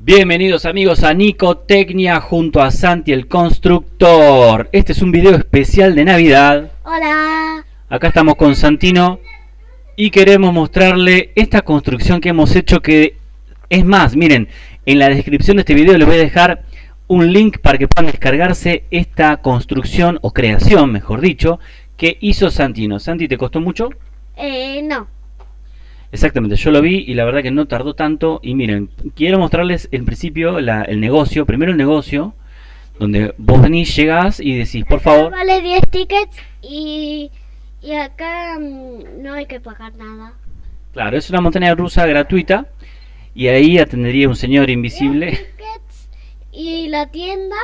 Bienvenidos amigos a Nicotecnia junto a Santi el Constructor. Este es un video especial de Navidad. Hola. Acá estamos con Santino y queremos mostrarle esta construcción que hemos hecho que es más, miren, en la descripción de este video les voy a dejar un link para que puedan descargarse esta construcción o creación, mejor dicho, que hizo Santino. Santi, ¿te costó mucho? Eh, no. Exactamente, yo lo vi y la verdad que no tardó tanto. Y miren, quiero mostrarles en principio el negocio. Primero el negocio, donde vos venís, llegás y decís, por favor. Vale 10 tickets y, y acá mm, no hay que pagar nada. Claro, es una montaña rusa gratuita. Y ahí atendería un señor invisible. y la tienda.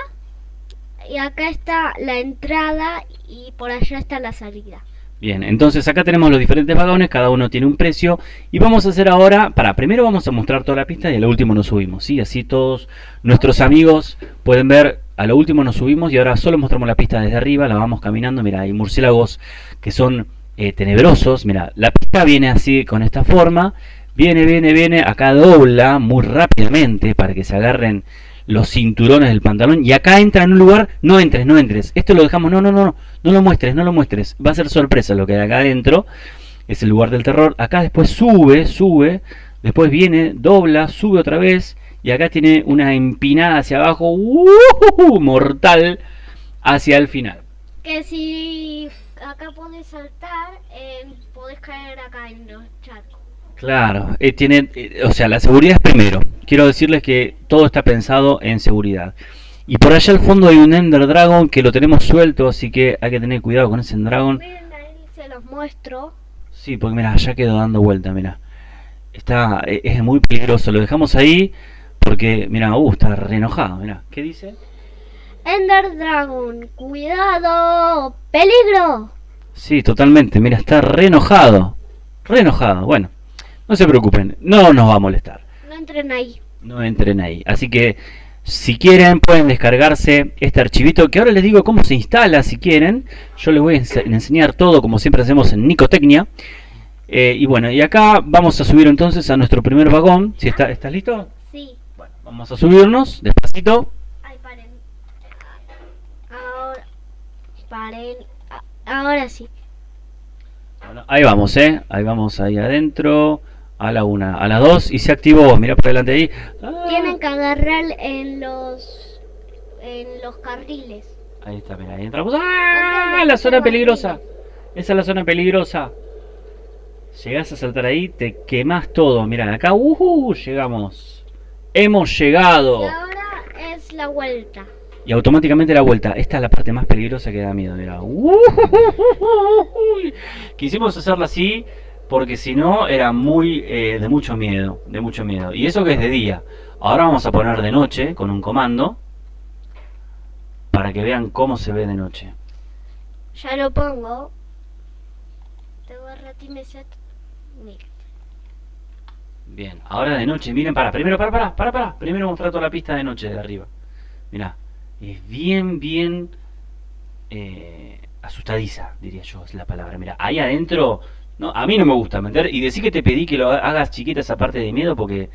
Y acá está la entrada y por allá está la salida. Bien, entonces acá tenemos los diferentes vagones, cada uno tiene un precio y vamos a hacer ahora, para primero vamos a mostrar toda la pista y a lo último nos subimos, ¿sí? Así todos nuestros amigos pueden ver, a lo último nos subimos y ahora solo mostramos la pista desde arriba, la vamos caminando, mira, hay murciélagos que son eh, tenebrosos, mira, la pista viene así con esta forma, viene, viene, viene, acá dobla muy rápidamente para que se agarren los cinturones del pantalón y acá entra en un lugar, no entres, no entres, esto lo dejamos, no, no, no, no lo muestres, no lo muestres, va a ser sorpresa lo que hay acá adentro, es el lugar del terror, acá después sube, sube, después viene, dobla, sube otra vez. Y acá tiene una empinada hacia abajo, uh, mortal, hacia el final. Que si acá puedes saltar, eh, podés caer acá en los charcos. Claro, eh, tiene, eh, o sea, la seguridad es primero. Quiero decirles que todo está pensado en seguridad. Y por allá al fondo hay un Ender Dragon que lo tenemos suelto, así que hay que tener cuidado con ese Ender Dragon. Miren, ahí se los muestro. Sí, porque mira, ya quedó dando vuelta, mira. Está, eh, es muy peligroso. Lo dejamos ahí porque, mira, uh, está re enojado, mira. ¿Qué dice? Ender Dragon, cuidado, peligro. Sí, totalmente, mira, está re enojado. Re enojado, bueno. No se preocupen, no nos va a molestar. No entren ahí. No entren ahí. Así que si quieren pueden descargarse este archivito que ahora les digo cómo se instala si quieren. Yo les voy a enseñar todo como siempre hacemos en Nicotecnia. Eh, y bueno, y acá vamos a subir entonces a nuestro primer vagón. Si está, ¿Estás listo? Sí. Bueno, vamos a subirnos despacito. Ay, paren. Ahora, paren. Ahora sí. Bueno, ahí vamos, ¿eh? Ahí vamos ahí adentro a la una, a las dos y se activó, mira por delante ahí. Ah. Tienen que agarrar en los en los carriles. Ahí está, mira, ahí entramos. ¡Ah! La zona peligrosa. Esa es la zona peligrosa. Llegas a saltar ahí, te quemas todo. Mira, acá, uh, llegamos. Hemos llegado. Y ahora es la vuelta. Y automáticamente la vuelta. Esta es la parte más peligrosa que da miedo. Mira. Uh, Quisimos hacerla así porque si no era muy eh, de mucho miedo, de mucho miedo. Y eso que es de día. Ahora vamos a poner de noche con un comando para que vean cómo se ve de noche. Ya lo pongo. Bien, ahora de noche, miren, para, primero, para, para, para, para. Primero mostrar toda la pista de noche de arriba. Mira, es bien, bien eh, asustadiza, diría yo, es la palabra. Mira, ahí adentro no, a mí no me gusta meter y decir que te pedí que lo hagas chiquita esa parte de miedo porque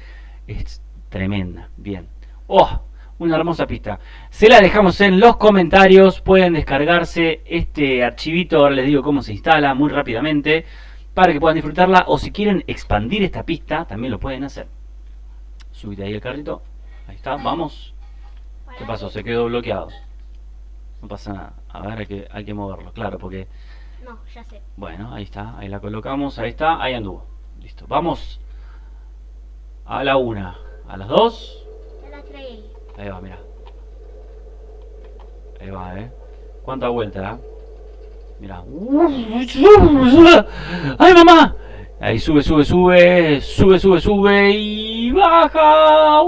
es tremenda. Bien. ¡Oh! Una hermosa pista. Se la dejamos en los comentarios. Pueden descargarse este archivito. Ahora les digo cómo se instala muy rápidamente. Para que puedan disfrutarla. O si quieren expandir esta pista, también lo pueden hacer. Subite ahí el carrito. Ahí está. Vamos. ¿Qué pasó? Se quedó bloqueado. No pasa nada. A ver, que, hay que moverlo. Claro, porque no, ya sé. Bueno, ahí está, ahí la colocamos, ahí está, ahí anduvo. Listo, vamos a la una, a las dos. Ahí va, mira. Ahí va, eh. ¿Cuánta vuelta, eh? Mira. ¡Ay, mamá! Ahí sube, sube, sube, sube, sube, sube y baja.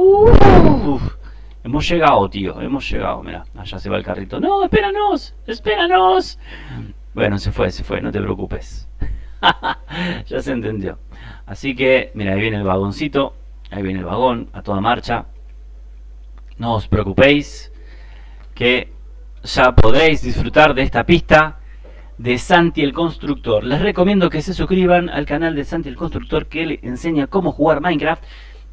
Hemos llegado, tío, hemos llegado. Mira, allá se va el carrito. No, espéranos, espéranos. Bueno, se fue, se fue, no te preocupes. ya se entendió. Así que, mira, ahí viene el vagoncito. Ahí viene el vagón, a toda marcha. No os preocupéis, que ya podréis disfrutar de esta pista de Santi el Constructor. Les recomiendo que se suscriban al canal de Santi el Constructor que le enseña cómo jugar Minecraft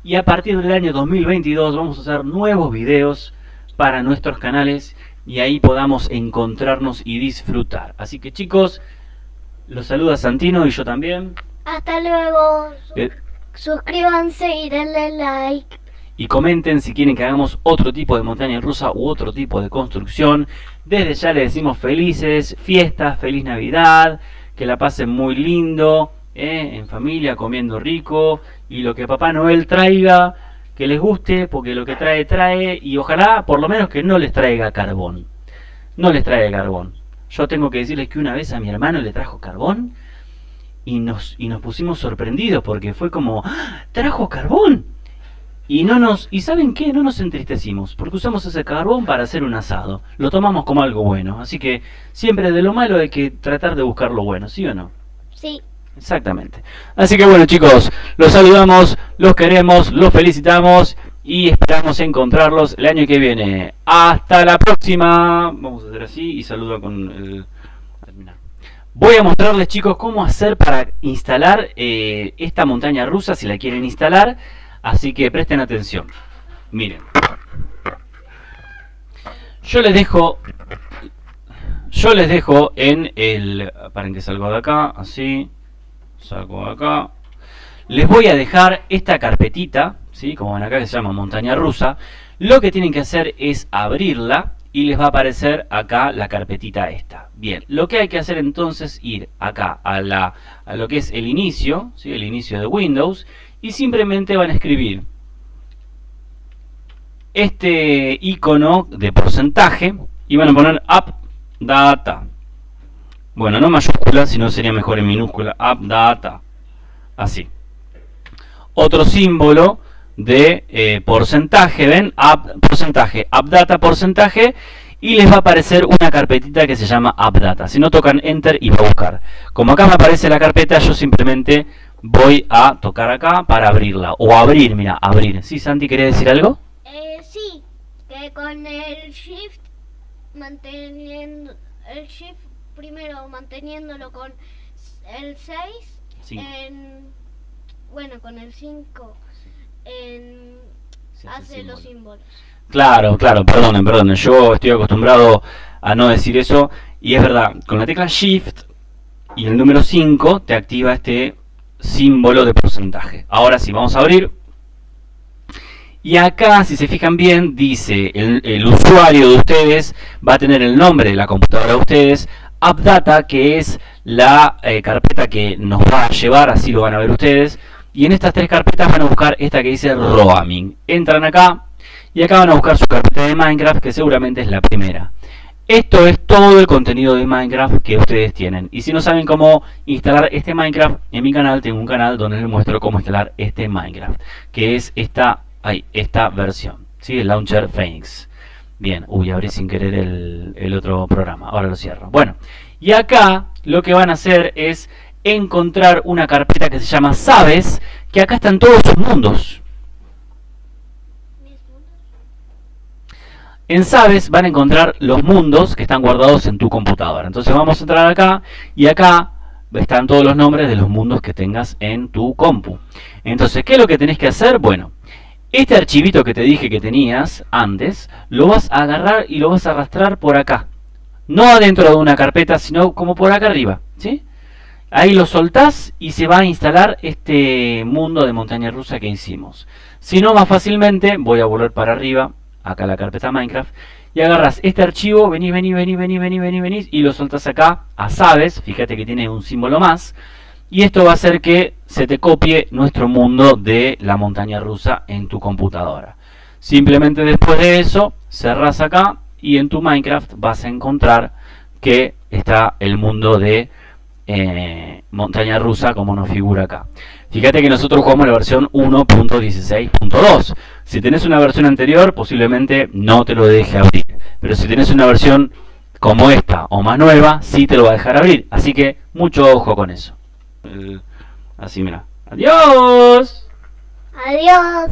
Y a partir del año 2022 vamos a hacer nuevos videos para nuestros canales y ahí podamos encontrarnos y disfrutar. Así que chicos, los saluda Santino y yo también. Hasta luego. Eh, Suscríbanse y denle like. y comenten si quieren que hagamos otro tipo de montaña rusa u otro tipo de construcción. Desde ya les decimos felices fiestas, feliz Navidad, que la pasen muy lindo, ¿eh? en familia, comiendo rico y lo que Papá Noel traiga, que les guste, porque lo que trae trae y ojalá por lo menos que no les traiga carbón. No les traiga carbón. Yo tengo que decirles que una vez a mi hermano le trajo carbón y nos, y nos pusimos sorprendidos porque fue como, ¡Ah! ¡trajo carbón! Y no nos, y saben qué, no nos entristecimos, porque usamos ese carbón para hacer un asado. Lo tomamos como algo bueno. Así que siempre de lo malo hay que tratar de buscar lo bueno, ¿sí o no? Sí. Exactamente. Así que bueno chicos, los saludamos, los queremos, los felicitamos y esperamos encontrarlos el año que viene. Hasta la próxima. Vamos a hacer así y saludo con el... Voy a mostrarles chicos cómo hacer para instalar eh, esta montaña rusa si la quieren instalar. Así que presten atención. Miren. Yo les dejo... Yo les dejo en el... Paren que salgo de acá, así. De acá. Les voy a dejar esta carpetita, ¿sí? como ven acá que se llama montaña rusa. Lo que tienen que hacer es abrirla y les va a aparecer acá la carpetita esta. Bien, lo que hay que hacer entonces es ir acá a, la, a lo que es el inicio, ¿sí? el inicio de Windows, y simplemente van a escribir este icono de porcentaje y van a poner App Data. Bueno, no mayúscula, sino sería mejor en minúscula. App Data. Así. Otro símbolo de eh, porcentaje, ¿ven? App, porcentaje, AppData, porcentaje. Y les va a aparecer una carpetita que se llama AppData. Si no tocan Enter y va a buscar. Como acá me aparece la carpeta, yo simplemente voy a tocar acá para abrirla. O abrir, mira, abrir. ¿Sí, Santi, quería decir algo? Eh, sí, que con el shift manteniendo el shift primero manteniéndolo con el 6 Cinco. en bueno, con el 5 en hace hace los símbolo. símbolos. Claro, claro, perdonen, perdonen. Yo estoy acostumbrado a no decir eso. Y es verdad, con la tecla Shift y el número 5 te activa este símbolo de porcentaje. Ahora sí, vamos a abrir. Y acá, si se fijan bien, dice el, el usuario de ustedes va a tener el nombre de la computadora de ustedes, AppData, que es la eh, carpeta que nos va a llevar, así lo van a ver ustedes. Y en estas tres carpetas van a buscar esta que dice Roaming. Entran acá y acá van a buscar su carpeta de Minecraft, que seguramente es la primera. Esto es todo el contenido de Minecraft que ustedes tienen. Y si no saben cómo instalar este Minecraft, en mi canal tengo un canal donde les muestro cómo instalar este Minecraft. Que es esta, esta versión. ¿sí? El Launcher Phoenix. Bien, uy, abrí sin querer el, otro programa. Ahora lo cierro. Bueno, y acá lo que van a hacer es encontrar una carpeta que se llama Sabes, que acá están todos sus mundos. ¿Mis mundos? En Sabes van a encontrar los mundos que están guardados en tu computadora. Entonces vamos a entrar acá y acá están todos los nombres de los mundos que tengas en tu compu. Entonces, ¿qué es lo que tenés que hacer? Bueno, este archivito que te dije que tenías antes, lo vas a agarrar y lo vas a arrastrar por acá. No adentro de una carpeta, sino como por acá arriba. ¿sí? Ahí lo soltás y se va a instalar este mundo de montaña rusa que hicimos. Si no, más fácilmente, voy a volver para arriba, acá la carpeta Minecraft, y agarras este archivo, venís, venís, venís, venís, venís, venís, venís, y lo soltás acá a Sabes, fíjate que tiene un símbolo más, y esto va a hacer que se te copie nuestro mundo de la montaña rusa en tu computadora. Simplemente después de eso, cerrás acá, y en tu Minecraft vas a encontrar que está el mundo de eh, montaña rusa como nos figura acá. Fíjate que nosotros jugamos la versión 1.16.2. Si tenés una versión anterior, posiblemente no te lo deje abrir. Pero si tenés una versión como esta o más nueva, sí te lo va a dejar abrir. Así que mucho ojo con eso. Eh, así, mira. ¡Adiós! Adiós.